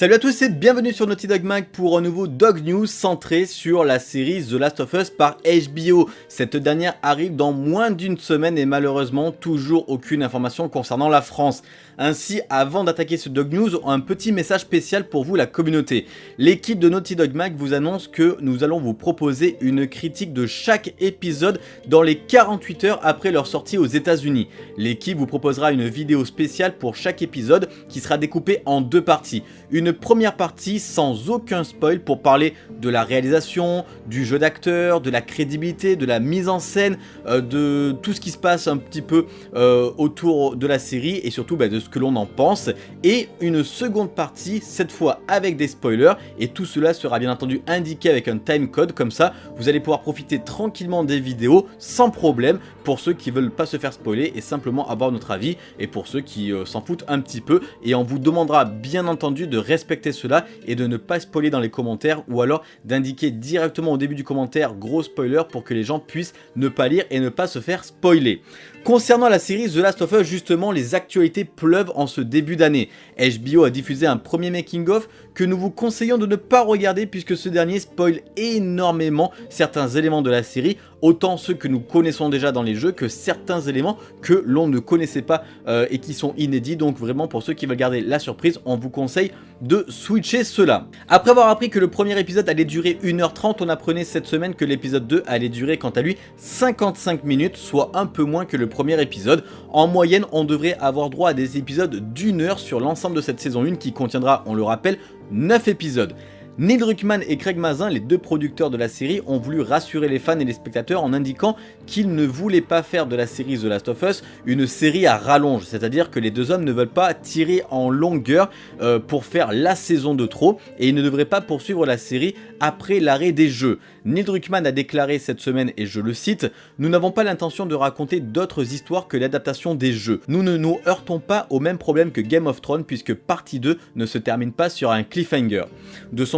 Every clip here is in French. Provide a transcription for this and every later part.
Salut à tous et bienvenue sur Naughty Dog Mag pour un nouveau Dog News centré sur la série The Last of Us par HBO. Cette dernière arrive dans moins d'une semaine et malheureusement toujours aucune information concernant la France. Ainsi, avant d'attaquer ce Dog News, un petit message spécial pour vous la communauté. L'équipe de Naughty Dog Mag vous annonce que nous allons vous proposer une critique de chaque épisode dans les 48 heures après leur sortie aux états unis L'équipe vous proposera une vidéo spéciale pour chaque épisode qui sera découpée en deux parties. Une première partie sans aucun spoil pour parler de la réalisation, du jeu d'acteur, de la crédibilité, de la mise en scène, euh, de tout ce qui se passe un petit peu euh, autour de la série et surtout bah, de ce que l'on en pense. Et une seconde partie cette fois avec des spoilers. Et tout cela sera bien entendu indiqué avec un timecode. Comme ça vous allez pouvoir profiter tranquillement des vidéos sans problème pour ceux qui veulent pas se faire spoiler et simplement avoir notre avis. Et pour ceux qui euh, s'en foutent un petit peu. Et on vous demandera bien entendu de respecter cela et de ne pas spoiler dans les commentaires ou alors d'indiquer directement au début du commentaire gros spoiler pour que les gens puissent ne pas lire et ne pas se faire spoiler. Concernant la série The Last of Us, justement, les actualités pleuvent en ce début d'année. HBO a diffusé un premier making-of que nous vous conseillons de ne pas regarder puisque ce dernier spoil énormément certains éléments de la série, autant ceux que nous connaissons déjà dans les jeux que certains éléments que l'on ne connaissait pas euh, et qui sont inédits. Donc vraiment pour ceux qui veulent garder la surprise, on vous conseille de switcher cela. Après avoir appris que le premier épisode allait durer 1h30, on apprenait cette semaine que l'épisode 2 allait durer quant à lui 55 minutes, soit un peu moins que le premier épisode. En moyenne, on devrait avoir droit à des épisodes d'une heure sur l'ensemble de cette saison 1 qui contiendra, on le rappelle, 9 épisodes. Neil Druckmann et Craig Mazin, les deux producteurs de la série, ont voulu rassurer les fans et les spectateurs en indiquant qu'ils ne voulaient pas faire de la série The Last of Us une série à rallonge, c'est-à-dire que les deux hommes ne veulent pas tirer en longueur euh, pour faire la saison de trop et ils ne devraient pas poursuivre la série après l'arrêt des jeux. Neil Druckmann a déclaré cette semaine, et je le cite, « Nous n'avons pas l'intention de raconter d'autres histoires que l'adaptation des jeux. Nous ne nous heurtons pas au même problème que Game of Thrones puisque partie 2 ne se termine pas sur un cliffhanger. »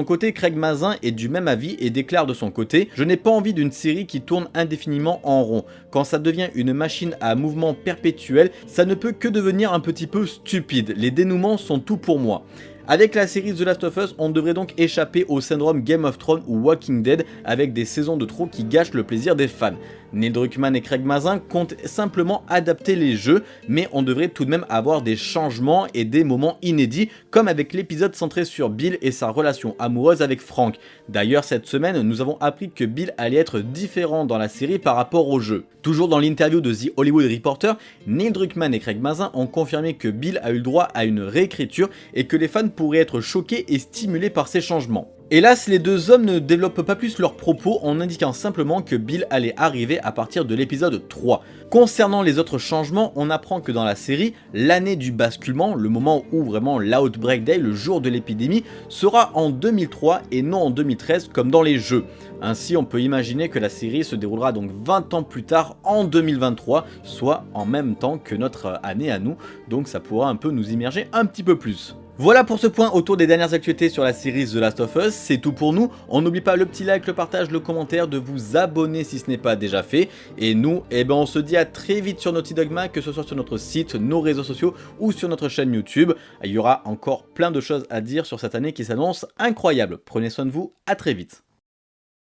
son côté, Craig Mazin est du même avis et déclare de son côté « Je n'ai pas envie d'une série qui tourne indéfiniment en rond. Quand ça devient une machine à mouvement perpétuel, ça ne peut que devenir un petit peu stupide. Les dénouements sont tout pour moi. » Avec la série The Last of Us, on devrait donc échapper au syndrome Game of Thrones ou Walking Dead avec des saisons de trop qui gâchent le plaisir des fans. Neil Druckmann et Craig Mazin comptent simplement adapter les jeux, mais on devrait tout de même avoir des changements et des moments inédits, comme avec l'épisode centré sur Bill et sa relation amoureuse avec Frank. D'ailleurs, cette semaine, nous avons appris que Bill allait être différent dans la série par rapport au jeu. Toujours dans l'interview de The Hollywood Reporter, Neil Druckmann et Craig Mazin ont confirmé que Bill a eu le droit à une réécriture et que les fans pourraient être choqués et stimulés par ces changements. Hélas, les deux hommes ne développent pas plus leurs propos en indiquant simplement que Bill allait arriver à partir de l'épisode 3. Concernant les autres changements, on apprend que dans la série, l'année du basculement, le moment où vraiment l'Outbreak Day, le jour de l'épidémie, sera en 2003 et non en 2013 comme dans les jeux. Ainsi, on peut imaginer que la série se déroulera donc 20 ans plus tard en 2023, soit en même temps que notre année à nous, donc ça pourra un peu nous immerger un petit peu plus. Voilà pour ce point autour des dernières actualités sur la série The Last of Us, c'est tout pour nous. On n'oublie pas le petit like, le partage, le commentaire, de vous abonner si ce n'est pas déjà fait. Et nous, eh ben on se dit à très vite sur Naughty Dogma, que ce soit sur notre site, nos réseaux sociaux ou sur notre chaîne YouTube. Il y aura encore plein de choses à dire sur cette année qui s'annonce incroyable. Prenez soin de vous, à très vite.